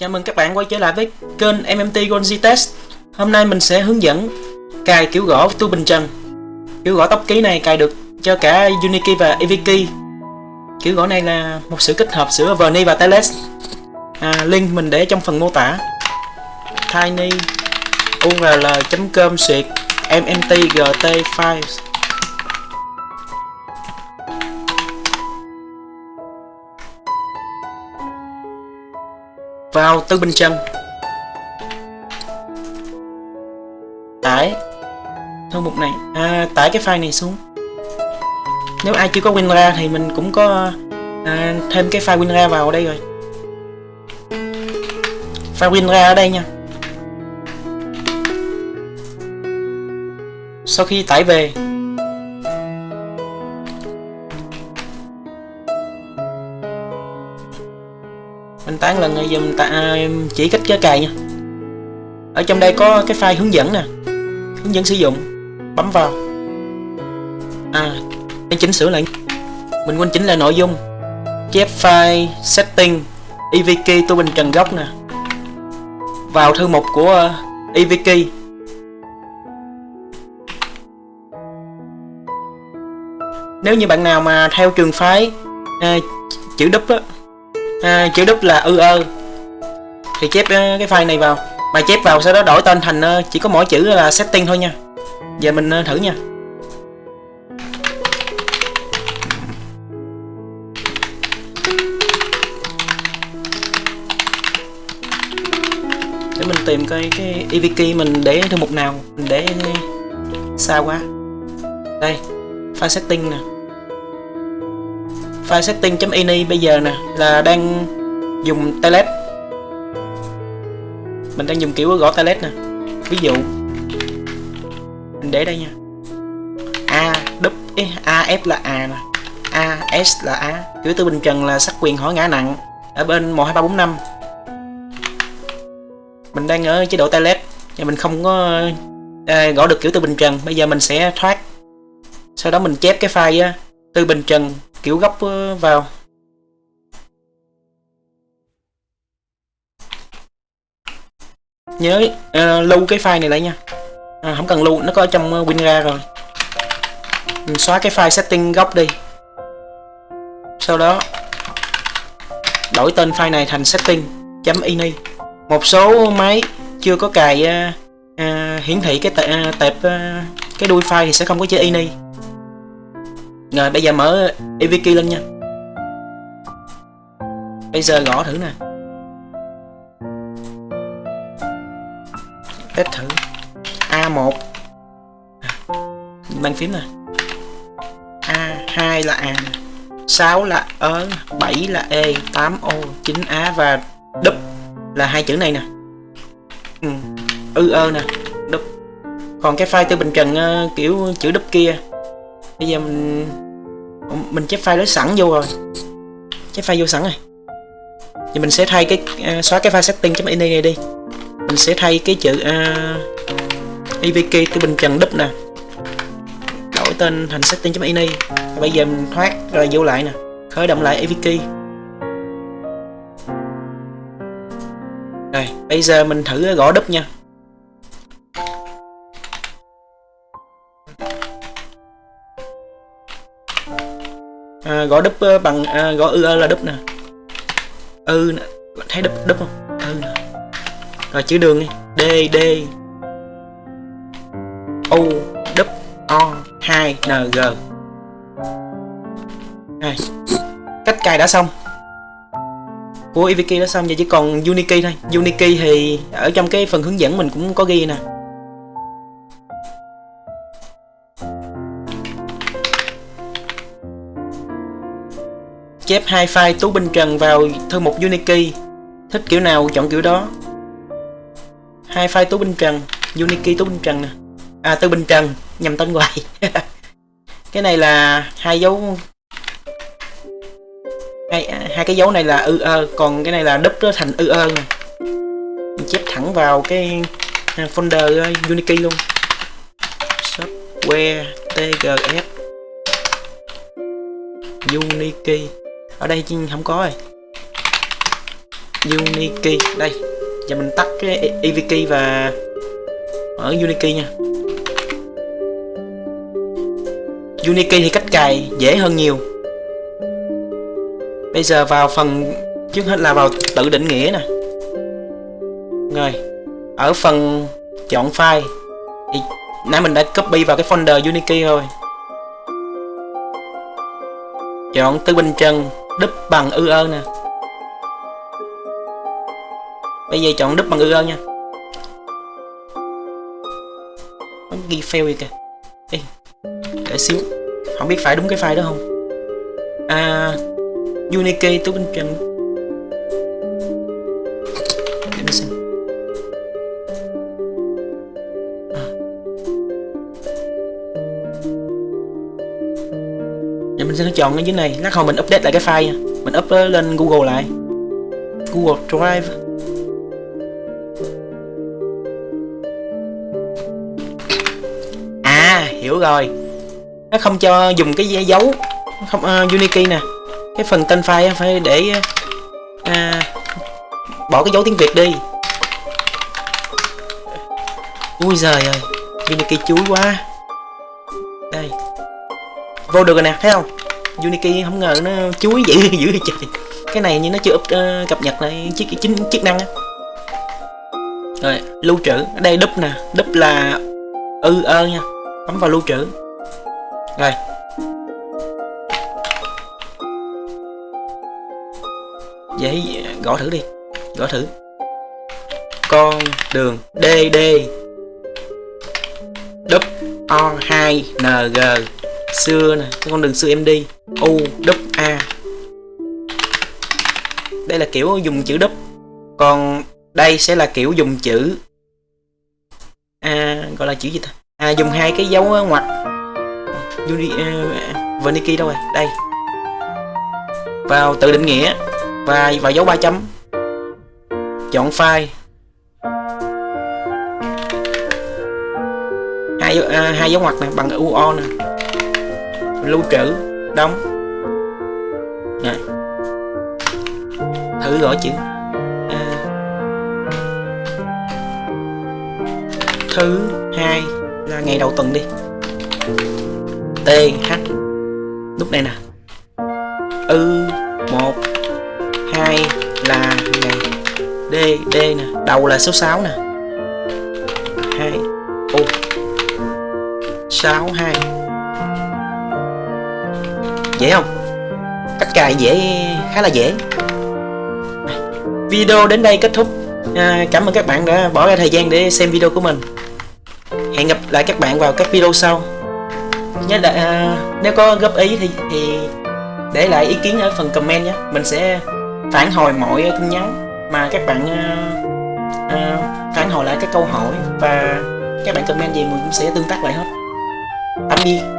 Chào mừng các bạn quay trở lại với kênh MMT Gonzi Test. Hôm nay mình sẽ hướng dẫn cài kiểu gõ tu bình trần. Kiểu gõ tóc ký này cài được cho cả Unikey và Eviki. Kiểu gõ này là một sự kết hợp giữa Verni và Teles. À, Link mình để trong phần mô tả. Tiny url.com suyệt mntgt files. Vào Tư Bình Trần. Tải. Thư mục này. À, tải cái file này xuống. Nếu ai chưa có WinRAR thì mình cũng có à, thêm cái file WinRAR vào đây rồi. File WinRAR ở đây nha. Sau khi tải về tán lần này giờ mình ta, chỉ cách cái cài nha. Ở trong đây có cái file hướng dẫn nè hướng dẫn sử dụng bấm vào. À mình chỉnh sửa lại. Mình quên chỉnh lại nội dung. Chép file setting evk tu bình trần gốc nè. Vào thư mục của uh, evk nếu như bạn nào mà theo trường phái à, chữ đúp á à, chữ đúp là ư ơ. Thì chép ờ, cái file này vào. Bài chép vào sau đó đổi tên thành ờ, chỉ có mỗi chữ là setting thôi nha. Giờ mình ờ, thử nha. Để mình tìm cái cái evk mình để thư mục nào mình để xa quá. Đây file setting nè file setting.ini bây giờ nè là đang dùng telet. Mình đang dùng kiểu gõ telet nè. Ví dụ mình để đây nha. A đúp a f là a nè. A s là a. Kiểu tư bình trần là sắc quyền hỏi ngã nặng. Ở bên một hai ba bốn năm. Mình đang ở chế độ telet và mình không có à, gõ được kiểu tư bình trần. Bây giờ mình sẽ thoát. Sau đó mình chép cái file á, tư bình trần kiểu góc ờ, vào. Nhớ uh, lưu cái file này lại nha. À, không cần lưu nó có trong ờ, uh, WinRAR rồi. Mình xóa cái file setting góc đi. Sau đó đổi tên file này thành setting.ini một số máy chưa có cài uh, uh, hiển thị cái tệp, uh, tệp uh, cái đuôi file thì sẽ không có chữ ini rồi bây giờ mở EVK lên nha. Bây giờ gõ thử nè. Test thử. A1 Bàn phím nè. A2 là A 6 là ớ 7 là E 8 O 9 A và đúp là hai chữ này nè. Ừ. ư ơ nè đúp. Còn cái file tư bình trần uh, ờ, kiểu chữ đúp kia bây giờ mình mình chép file nó sẵn vô rồi. Chép file vô sẵn rồi. Thì mình sẽ thay cái uh, xóa cái file setting.ini này đi. Mình sẽ thay cái chữ à, uh, evk từ bình trần đúp nè. Đổi tên thành setting.ini bây giờ mình thoát rồi vô lại nè. Khởi động lại evk rồi bây giờ mình thử gõ đúp nha. À, gõ đúp ờ, bằng à, gõ ư là đúp nè. Ư nè thấy đúp đúp không? Ư nè. Rồi chữ đường đi. D d. U đúp o 2 ng à, cách cài đã xong. Của Iviki đã xong giờ chỉ còn Uniki thôi. Uniki thì ở trong cái phần hướng dẫn mình cũng có ghi nè. Chép hai file Tú Binh Trần vào thư mục Unikey thích kiểu nào chọn kiểu đó. Hai file Tú Binh Trần Unikey Tú Binh Trần nè. À Tú Binh Trần nhầm tên hoài. Cái này là hai dấu. Hai, hai cái dấu này là ư ơ còn cái này là đúp nó thành ư ơ nè. Mình chép thẳng vào cái à, folder à, Unikey luôn. Software tgs Unikey ở đây không có rồi. Uniki, đây. Giờ mình tắt cái EVK và ở Uniki nha. Uniki thì cách cài dễ hơn nhiều. Bây giờ vào phần, trước hết là vào tự định nghĩa nè. Rồi, ở phần chọn file. Thì nãy mình đã copy vào cái folder Uniki rồi chọn tứ bình chân đúp bằng ư ơ nè. Bây giờ chọn đúp bằng ư ơ nha. Nó ghi fail vậy kìa. Ê, để xíu. Không biết phải đúng cái file đó không? À Unique tứ bình chân sẽ chọn cái dưới này. Lát hồi mình update lại cái file mình up lên Google lại. Google Drive. À hiểu rồi. Nó không cho dùng cái dấu không à, uh, Unikey nè. Cái phần tên file phải để à, bỏ cái dấu tiếng Việt đi. Ui giời ơi Unikey chuối quá. Đây. Vô được rồi nè thấy không? Unity không ngờ nó chuối dữ dữ vậy trời. Cái này như nó chưa up, uh, cập nhật lại chiếc chính chức năng á. Rồi lưu trữ. Ở đây đúp nè. Đúp là ư ơ nha. Bấm vào lưu trữ. Rồi. Dễ gõ thử đi. Gõ thử. Con đường DD đúp O 2 NG xưa nè. Con đường xưa em đi. U đúp A. Đây là kiểu dùng chữ đúp còn đây sẽ là kiểu dùng chữ A gọi là chữ gì ta? À dùng hai cái dấu ngoặc Uni, uh, à, Verniki đâu rồi? Đây. Vào tự định nghĩa và vào dấu ba chấm. Chọn file. Hai à, hai dấu ngoặc này bằng UO nè. Lưu trữ đóng. Này. Thử gõ chữ. À, thứ hai là ngày đầu tuần đi. T h. Lúc này nè. Ư một hai là ngày. D d nè. Đầu là số 6 nè. Hai ô. Sáu hai dễ không? Cách cài dễ khá là dễ. Video đến đây kết thúc. À, cảm ơn các bạn đã bỏ ra thời gian để xem video của mình. Hẹn gặp lại các bạn vào các video sau. Nhớ là à, nếu có góp ý thì thì để lại ý kiến ở phần comment nhé. Mình sẽ phản hồi mọi tin nhắn mà các bạn à, à, phản hồi lại các câu hỏi và các bạn comment gì mình cũng sẽ tương tác lại hết. Tạm biệt.